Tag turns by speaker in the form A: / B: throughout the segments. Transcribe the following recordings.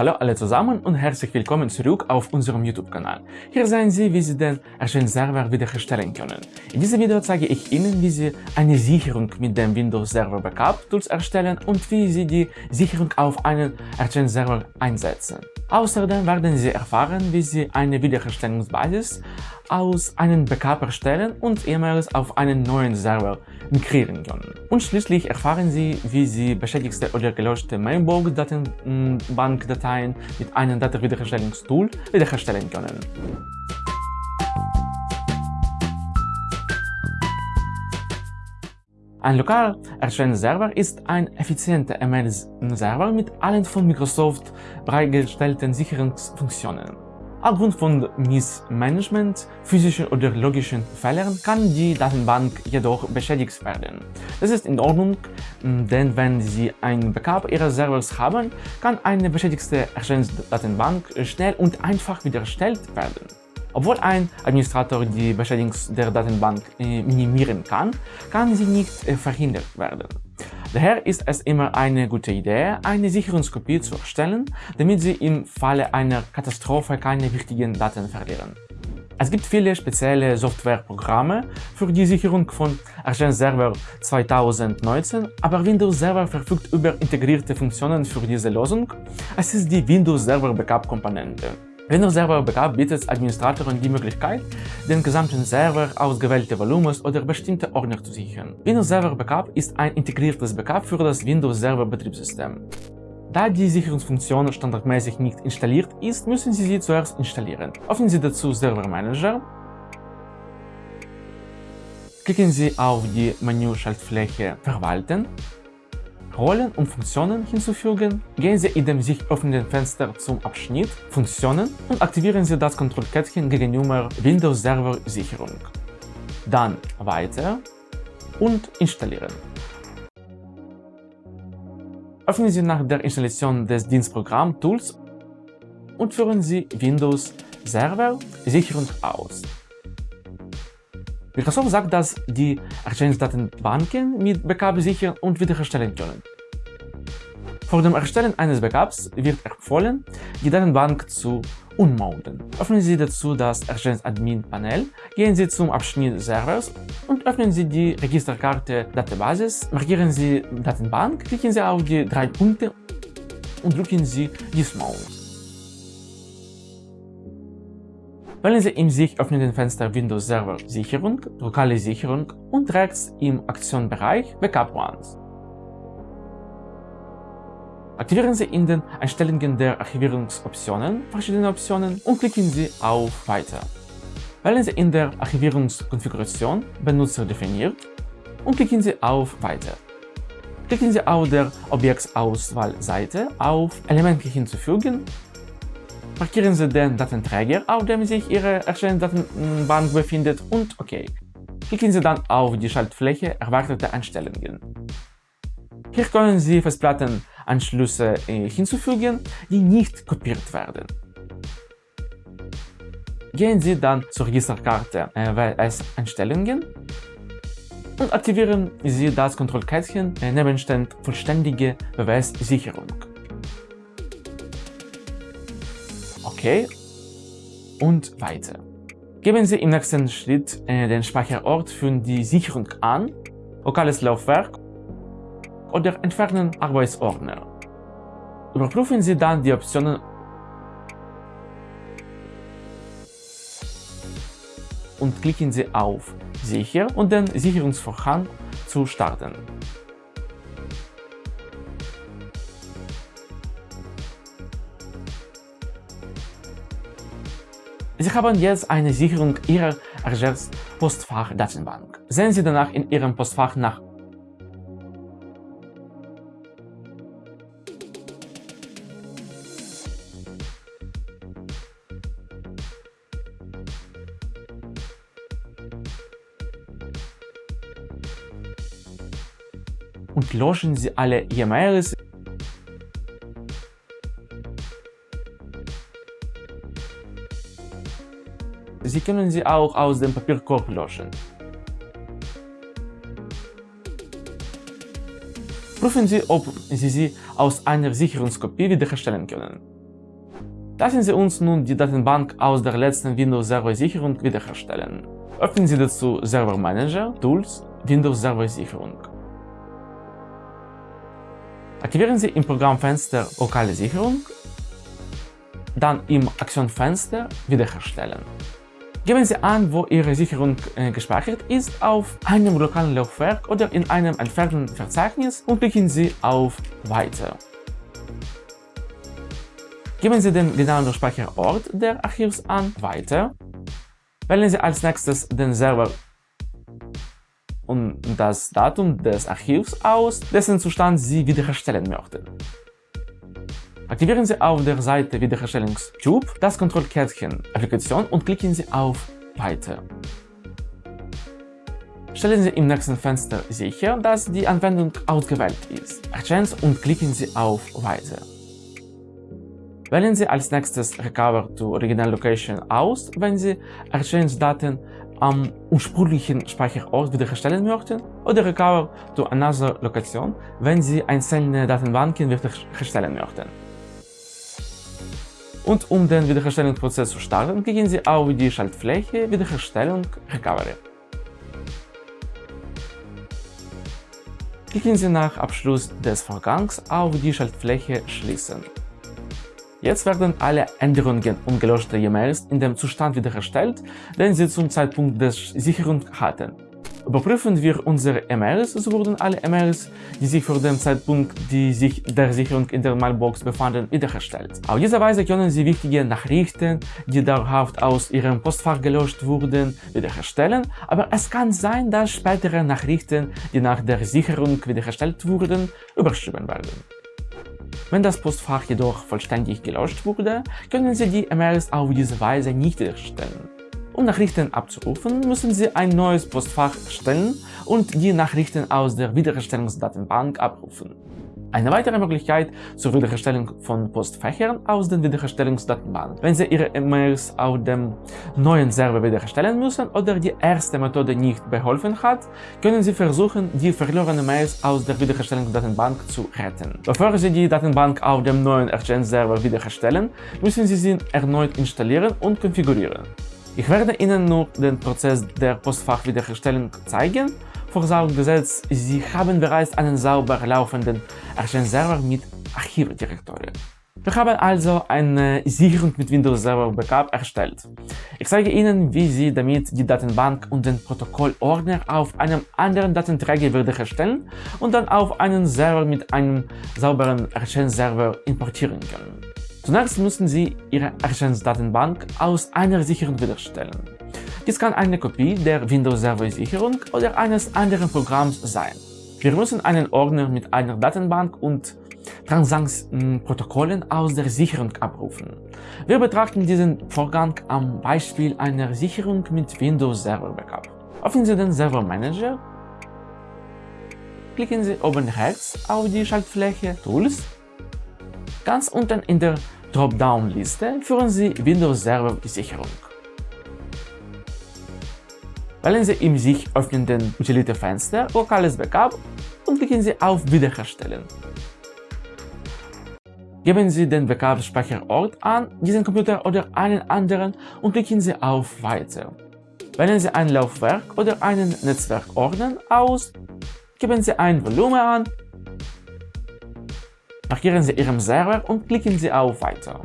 A: Hallo alle zusammen und herzlich willkommen zurück auf unserem YouTube-Kanal. Hier sehen Sie, wie Sie den Argent-Server wiederherstellen können. In diesem Video zeige ich Ihnen, wie Sie eine Sicherung mit dem Windows Server Backup Tools erstellen und wie Sie die Sicherung auf einen Argent-Server einsetzen. Außerdem werden Sie erfahren, wie Sie eine Wiederherstellungsbasis aus einem Backup erstellen und E-Mails auf einen neuen Server migrieren können. Und schließlich erfahren Sie, wie Sie beschädigte oder gelöschte Mailbox-Datenbankdateien mit einem Datenwiederherstellungstool wiederherstellen können. Ein lokal erstellender Server ist ein effizienter E-Mail-Server mit allen von Microsoft bereitgestellten Sicherungsfunktionen. Aufgrund von Missmanagement, physischen oder logischen Fehlern kann die Datenbank jedoch beschädigt werden. Das ist in Ordnung, denn wenn Sie ein Backup Ihres Servers haben, kann eine beschädigte Erstellungsdatenbank schnell und einfach wiederhergestellt werden. Obwohl ein Administrator die Beschädigung der Datenbank äh, minimieren kann, kann sie nicht äh, verhindert werden. Daher ist es immer eine gute Idee, eine Sicherungskopie zu erstellen, damit Sie im Falle einer Katastrophe keine wichtigen Daten verlieren. Es gibt viele spezielle Softwareprogramme für die Sicherung von Argent Server 2019, aber Windows Server verfügt über integrierte Funktionen für diese Lösung. Es ist die Windows Server Backup Komponente. Windows Server Backup bietet Administratoren die Möglichkeit, den gesamten Server, ausgewählte Volumens oder bestimmte Ordner zu sichern. Windows Server Backup ist ein integriertes Backup für das Windows Server Betriebssystem. Da die Sicherungsfunktion standardmäßig nicht installiert ist, müssen Sie sie zuerst installieren. Öffnen Sie dazu Server Manager, klicken Sie auf die Menüschaltfläche Verwalten Rollen und Funktionen hinzufügen, gehen Sie in dem sich öffnenden Fenster zum Abschnitt Funktionen und aktivieren Sie das Kontrollkettchen gegenüber Windows Server Sicherung. Dann Weiter und Installieren. Öffnen Sie nach der Installation des Dienstprogramm Tools und führen Sie Windows Server Sicherung aus. Microsoft sagt, dass die Exchange-Datenbanken mit Backup sichern und wiederherstellen können. Vor dem Erstellen eines Backups wird empfohlen, die Datenbank zu unmounten. Öffnen Sie dazu das Exchange Admin Panel, gehen Sie zum Abschnitt Servers und öffnen Sie die Registerkarte Datenbasis, markieren Sie Datenbank, klicken Sie auf die drei Punkte und drücken Sie Dismount. Wählen Sie im sich öffnenden Fenster Windows Server Sicherung, lokale Sicherung und rechts im Aktionbereich Backup Ones. Aktivieren Sie in den Einstellungen der Archivierungsoptionen verschiedene Optionen und klicken Sie auf Weiter. Wählen Sie in der Archivierungskonfiguration Benutzer definiert und klicken Sie auf Weiter. Klicken Sie auf der Objektsauswahlseite auf Elemente hinzufügen Markieren Sie den Datenträger, auf dem sich Ihre Erstellungsdatenbank befindet und OK. Klicken Sie dann auf die Schaltfläche Erwartete Einstellungen. Hier können Sie Festplattenanschlüsse äh, hinzufügen, die nicht kopiert werden. Gehen Sie dann zur Registerkarte äh, WS Einstellungen und aktivieren Sie das Kontrollkästchen äh, Nebenstand Vollständige WS-Sicherung. OK und weiter. Geben Sie im nächsten Schritt äh, den Speicherort für die Sicherung an, lokales Laufwerk oder entfernen Arbeitsordner. Überprüfen Sie dann die Optionen und klicken Sie auf Sicher und den Sicherungsvorhang zu starten. Sie haben jetzt eine Sicherung Ihrer Argers Postfach-Datenbank. Sehen Sie danach in Ihrem Postfach nach und löschen Sie alle E-Mails Sie können sie auch aus dem Papierkorb löschen. Prüfen Sie, ob Sie sie aus einer Sicherungskopie wiederherstellen können. Lassen Sie uns nun die Datenbank aus der letzten Windows Server Sicherung wiederherstellen. Öffnen Sie dazu Server Manager, Tools, Windows Server Sicherung. Aktivieren Sie im Programmfenster Lokale Sicherung, dann im Aktionfenster Wiederherstellen. Geben Sie an, wo Ihre Sicherung äh, gespeichert ist, auf einem lokalen Laufwerk oder in einem entfernten Verzeichnis und klicken Sie auf Weiter. Geben Sie den genauen Speicherort der Archivs an Weiter. Wählen Sie als nächstes den Server und das Datum des Archivs aus, dessen Zustand Sie wiederherstellen möchten. Aktivieren Sie auf der Seite Wiederherstellungstyp das Kontrollkärtchen Applikation und klicken Sie auf Weiter. Stellen Sie im nächsten Fenster sicher, dass die Anwendung ausgewählt ist. Exchange und klicken Sie auf Weiter. Wählen Sie als nächstes Recover to Original Location aus, wenn Sie Exchange-Daten am ursprünglichen Speicherort wiederherstellen möchten oder Recover to Another Location, wenn Sie einzelne Datenbanken wiederherstellen möchten. Und um den Wiederherstellungsprozess zu starten, klicken Sie auf die Schaltfläche Wiederherstellung Recovery. Klicken Sie nach Abschluss des Vorgangs auf die Schaltfläche Schließen. Jetzt werden alle Änderungen und gelöschte E-Mails in dem Zustand wiederhergestellt, den sie zum Zeitpunkt der Sicherung hatten. Überprüfen wir unsere E-Mails, so wurden alle E-Mails, die sich vor dem Zeitpunkt die sich der Sicherung in der Mailbox befanden, wiederhergestellt. Auf diese Weise können Sie wichtige Nachrichten, die dauerhaft aus Ihrem Postfach gelöscht wurden, wiederherstellen, aber es kann sein, dass spätere Nachrichten, die nach der Sicherung wiederhergestellt wurden, überschrieben werden. Wenn das Postfach jedoch vollständig gelöscht wurde, können Sie die E-Mails auf diese Weise nicht wiederherstellen. Um Nachrichten abzurufen, müssen Sie ein neues Postfach erstellen und die Nachrichten aus der Wiederherstellungsdatenbank abrufen. Eine weitere Möglichkeit zur Wiederherstellung von Postfächern aus den Wiederherstellungsdatenbank. Wenn Sie Ihre E-Mails auf dem neuen Server wiederherstellen müssen oder die erste Methode nicht beholfen hat, können Sie versuchen, die verlorenen Mails aus der Wiederherstellungsdatenbank zu retten. Bevor Sie die Datenbank auf dem neuen Exchange-Server wiederherstellen, müssen Sie sie erneut installieren und konfigurieren. Ich werde Ihnen nur den Prozess der Postfachwiederherstellung zeigen vorausgesetzt, Sie haben bereits einen sauber laufenden Exchange-Server mit Archivdirektorie. Wir haben also eine Sicherung mit Windows Server Backup erstellt. Ich zeige Ihnen, wie Sie damit die Datenbank und den Protokollordner auf einem anderen Datenträger wiederherstellen und dann auf einen Server mit einem sauberen Exchange-Server importieren können. Zunächst müssen Sie Ihre Exchange-Datenbank aus einer Sicherung wiederherstellen. Dies kann eine Kopie der Windows Server Sicherung oder eines anderen Programms sein. Wir müssen einen Ordner mit einer Datenbank und Transaktionsprotokollen aus der Sicherung abrufen. Wir betrachten diesen Vorgang am Beispiel einer Sicherung mit Windows Server Backup. Öffnen Sie den Server Manager, klicken Sie oben rechts auf die Schaltfläche Tools. Ganz unten in der Dropdown-Liste führen Sie Windows Server Sicherung. Wählen Sie im sich öffnenden Utility-Fenster Lokales Backup und klicken Sie auf Wiederherstellen. Geben Sie den Backup-Speicherort an, diesen Computer oder einen anderen und klicken Sie auf Weiter. Wählen Sie ein Laufwerk oder einen Netzwerkordner aus, geben Sie ein Volumen an, markieren Sie Ihren Server und klicken Sie auf Weiter.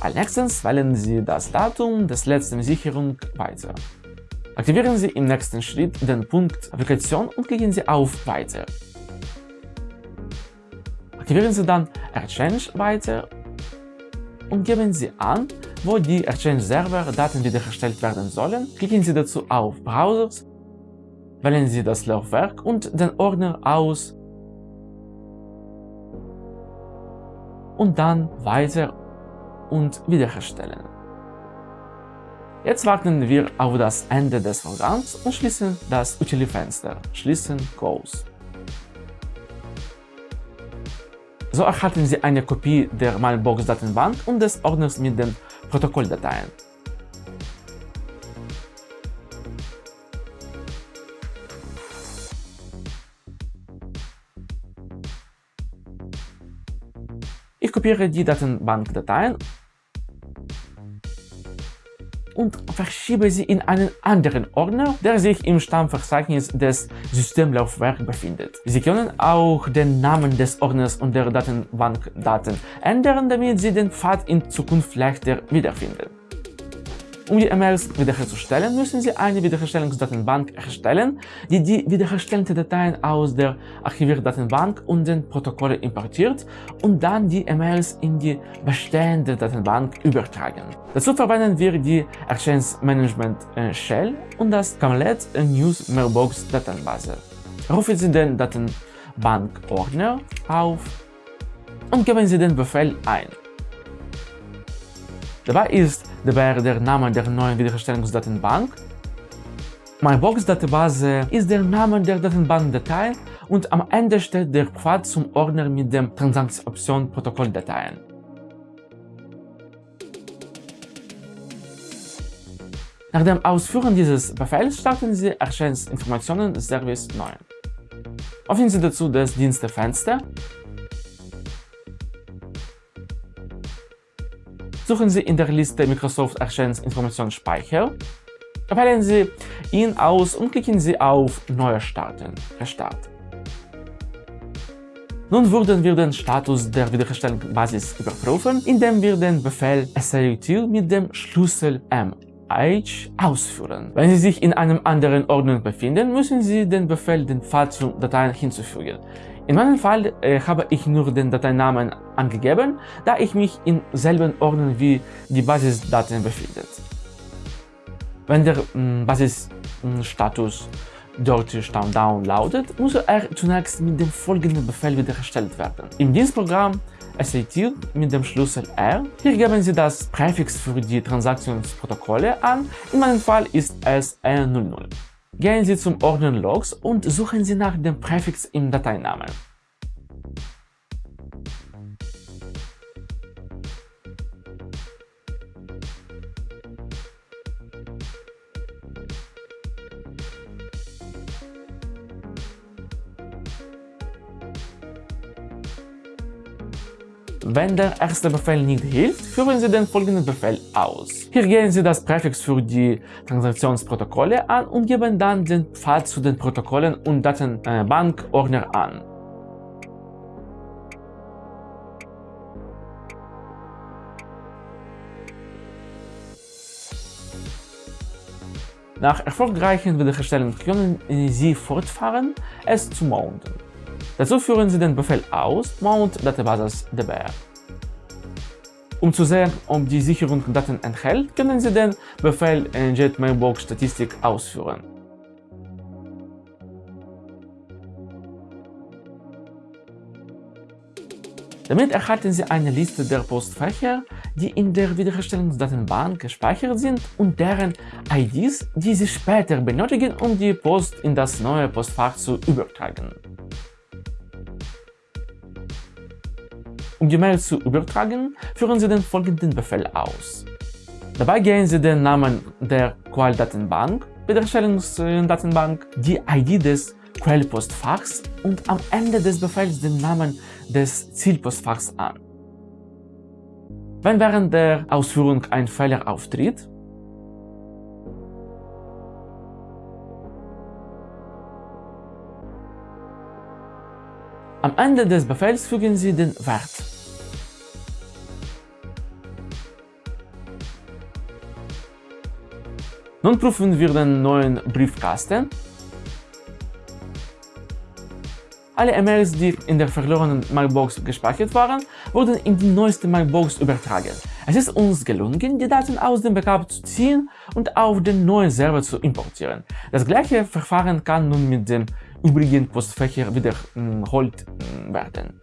A: Als nächstes wählen Sie das Datum des letzten Sicherung Weiter. Aktivieren Sie im nächsten Schritt den Punkt Applikation und klicken Sie auf Weiter. Aktivieren Sie dann Exchange weiter und geben Sie an, wo die Exchange-Server-Daten wiederhergestellt werden sollen. Klicken Sie dazu auf Browsers, wählen Sie das Laufwerk und den Ordner aus und dann Weiter und Wiederherstellen. Jetzt warten wir auf das Ende des Vorgangs und schließen das Utility-Fenster. Schließen Close. So erhalten Sie eine Kopie der Mailbox-Datenbank und des Ordners mit den Protokolldateien. kopiere die Datenbankdateien und verschiebe sie in einen anderen Ordner, der sich im Stammverzeichnis des Systemlaufwerks befindet. Sie können auch den Namen des Ordners und der Datenbankdaten ändern, damit Sie den Pfad in Zukunft leichter wiederfinden. Um die E-Mails wiederherzustellen, müssen Sie eine Wiederherstellungsdatenbank erstellen, die die wiederherstellten Dateien aus der Archivierdatenbank und den Protokolle importiert und dann die E-Mails in die bestehende Datenbank übertragen. Dazu verwenden wir die Exchange Management äh, Shell und das Camlet News Mailbox Datenbase. Rufen Sie den Datenbank-Ordner auf und geben Sie den Befehl ein. Dabei ist dabei der Name der neuen Wiederherstellungsdatenbank. MyBox-Database ist der Name der Datenbankdatei und am Ende steht der Pfad zum Ordner mit dem Transaktionsoption Protokolldateien. Nach dem Ausführen dieses Befehls starten Sie Exchange Informationen Service neu. Öffnen Sie dazu das Dienstefenster Suchen Sie in der Liste Microsoft Exchange Informationsspeicher, wählen Sie ihn aus und klicken Sie auf Neuer starten, Restart. Nun würden wir den Status der Wiederherstellungsbasis überprüfen, indem wir den Befehl SAUtil mit dem Schlüssel MH ausführen. Wenn Sie sich in einem anderen Ordner befinden, müssen Sie den Befehl den Pfad zu Dateien hinzufügen. In meinem Fall äh, habe ich nur den Dateinamen angegeben, da ich mich im selben Ordner wie die Basisdaten befindet. Wenn der äh, Basisstatus dort Down lautet, muss er zunächst mit dem folgenden Befehl wiederhergestellt werden. Im Dienstprogramm SAT mit dem Schlüssel R. Hier geben Sie das Präfix für die Transaktionsprotokolle an, in meinem Fall ist es R00. Gehen Sie zum Ordner Logs und suchen Sie nach dem Präfix im Dateinamen. Wenn der erste Befehl nicht hilft, führen Sie den folgenden Befehl aus. Hier geben Sie das Präfix für die Transaktionsprotokolle an und geben dann den Pfad zu den Protokollen und Datenbankordner an. Nach erfolgreichen Wiederherstellung können Sie fortfahren, es zu mounten. Dazu führen Sie den Befehl aus mount databases db. Um zu sehen, ob die Sicherung Daten enthält, können Sie den Befehl mailbox statistik ausführen. Damit erhalten Sie eine Liste der Postfächer, die in der Wiederherstellungsdatenbank gespeichert sind und deren IDs, die Sie später benötigen, um die Post in das neue Postfach zu übertragen. Um die Mail zu übertragen, führen Sie den folgenden Befehl aus. Dabei geben Sie den Namen der Quelldatenbank, Wiederherstellungsdatenbank, die ID des Quellpostfachs und am Ende des Befehls den Namen des Zielpostfachs an. Wenn während der Ausführung ein Fehler auftritt, Am Ende des Befehls fügen Sie den Wert Nun prüfen wir den neuen Briefkasten. Alle E-Mails, die in der verlorenen Mailbox gespeichert waren, wurden in die neueste Mailbox übertragen. Es ist uns gelungen, die Daten aus dem Backup zu ziehen und auf den neuen Server zu importieren. Das gleiche Verfahren kann nun mit dem übrigen Postfächer wiederholt werden.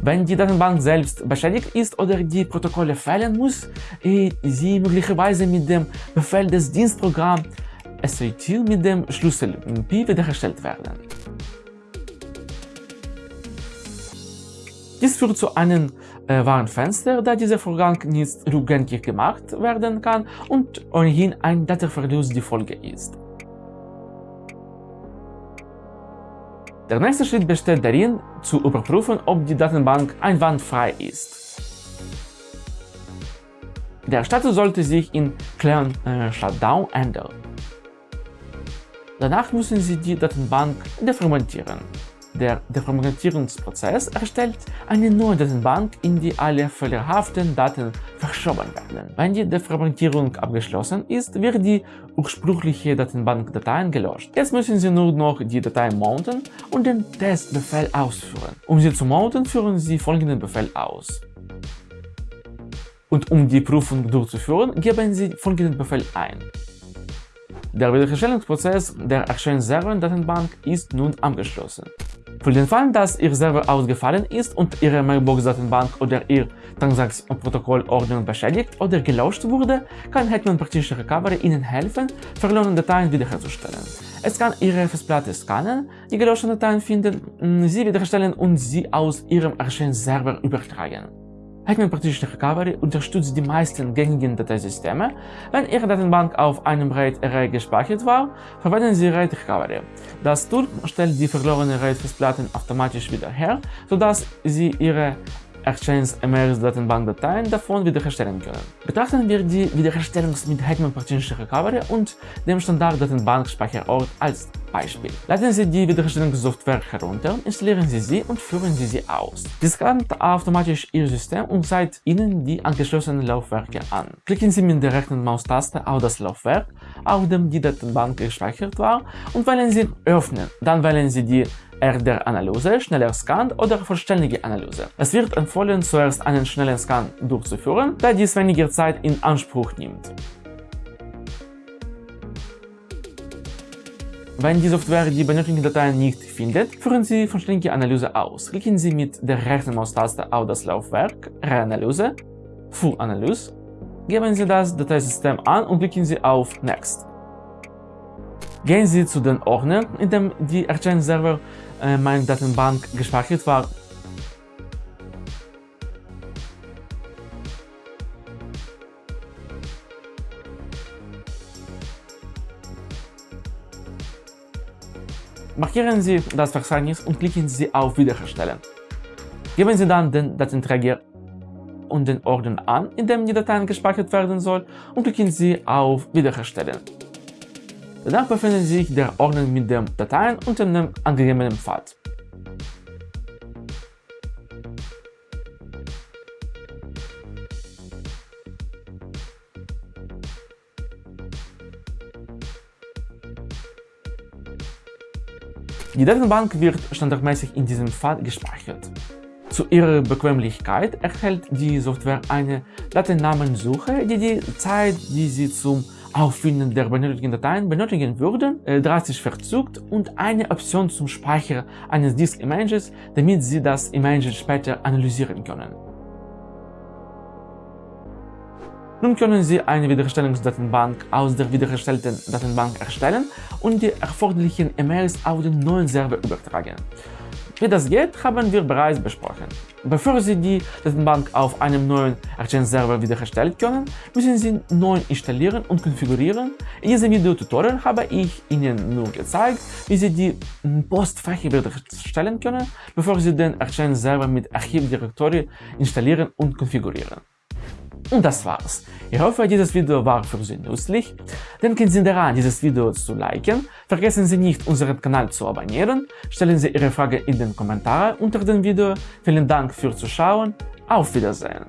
A: Wenn die Datenbank selbst beschädigt ist oder die Protokolle fehlen, muss sie möglicherweise mit dem Befehl des Dienstprogramms SAT mit dem Schlüssel P wiederhergestellt werden. Dies führt zu einem äh, Warnfenster, da dieser Vorgang nicht rückgängig gemacht werden kann und ohnehin ein Datenverlust die Folge ist. Der nächste Schritt besteht darin, zu überprüfen, ob die Datenbank einwandfrei ist. Der Status sollte sich in Clean äh, Shutdown ändern. Danach müssen Sie die Datenbank defragmentieren. Der Defragmentierungsprozess erstellt eine neue Datenbank, in die alle fehlerhaften Daten verschoben werden. Wenn die Defragmentierung abgeschlossen ist, wird die ursprüngliche Datenbankdatei gelöscht. Jetzt müssen Sie nur noch die Datei mounten und den Testbefehl ausführen. Um sie zu mounten, führen Sie folgenden Befehl aus. Und um die Prüfung durchzuführen, geben Sie folgenden Befehl ein. Der Wiederherstellungsprozess der Exchange-Server-Datenbank ist nun abgeschlossen. Für den Fall, dass Ihr Server ausgefallen ist und Ihre Mailbox-Datenbank oder Ihr Transaktionsprotokollordnung beschädigt oder gelöscht wurde, kann Hetman Partition Recovery Ihnen helfen, verlorene Dateien wiederherzustellen. Es kann Ihre Festplatte scannen, die gelöschten Dateien finden, sie wiederherstellen und sie aus Ihrem Exchange-Server übertragen. Hetman Partition Recovery unterstützt die meisten gängigen Dateisysteme. Wenn Ihre Datenbank auf einem RAID-Array gespeichert war, verwenden Sie RAID Recovery. Das Tool stellt die verlorenen RAID-Festplatten automatisch wieder her, sodass Sie Ihre Exchange MRS Datenbankdateien davon wiederherstellen können. Betrachten wir die Wiederherstellung mit Hetman Partition Recovery und dem Standard Datenbankspeicherort als Beispiel. Laden Sie die Wiederherstellungssoftware herunter, installieren Sie sie und führen Sie sie aus. Sie scannt automatisch Ihr System und zeigt Ihnen die angeschlossenen Laufwerke an. Klicken Sie mit der rechten Maustaste auf das Laufwerk, auf dem die Datenbank gespeichert war und wählen Sie Öffnen. Dann wählen Sie die RDR-Analyse, schneller Scan oder vollständige Analyse. Es wird empfohlen, zuerst einen schnellen Scan durchzuführen, da dies weniger Zeit in Anspruch nimmt. Wenn die Software die benötigten Dateien nicht findet, führen Sie vollständige Analyse aus. Klicken Sie mit der rechten Maustaste auf das Laufwerk, Reanalyse, Full Analyse, geben Sie das Dateisystem an und klicken Sie auf Next. Gehen Sie zu den Ordner, in dem die Exchange-Server äh, meine Datenbank gespeichert war. Markieren Sie das Verzeichnis und klicken Sie auf Wiederherstellen. Geben Sie dann den Datenträger und den Ordner an, in dem die Datei gespeichert werden soll und klicken Sie auf Wiederherstellen. Danach befindet sich der Ordner mit den Dateien unter dem angegebenen Pfad. Die Datenbank wird standardmäßig in diesem Pfad gespeichert. Zu ihrer Bequemlichkeit erhält die Software eine Datennamensuche, die die Zeit, die sie zum Auffinden der benötigten Dateien benötigen würden, äh, drastisch verzögert und eine Option zum Speicher eines Disk-Images, damit Sie das Image später analysieren können. Nun können Sie eine Wiederherstellungsdatenbank aus der wiederhergestellten Datenbank erstellen und die erforderlichen E-Mails auf den neuen Server übertragen. Wie das geht, haben wir bereits besprochen. Bevor Sie die Datenbank auf einem neuen Exchange-Server wiederherstellen können, müssen Sie neu installieren und konfigurieren. In diesem Video-Tutorial habe ich Ihnen nur gezeigt, wie Sie die Postfächer wiederherstellen können, bevor Sie den Exchange-Server mit Archivdirektory installieren und konfigurieren. Und das war's. Ich hoffe, dieses Video war für Sie nützlich. Denken Sie daran, dieses Video zu liken. Vergessen Sie nicht, unseren Kanal zu abonnieren. Stellen Sie Ihre Frage in den Kommentaren unter dem Video. Vielen Dank fürs Zuschauen. Auf Wiedersehen.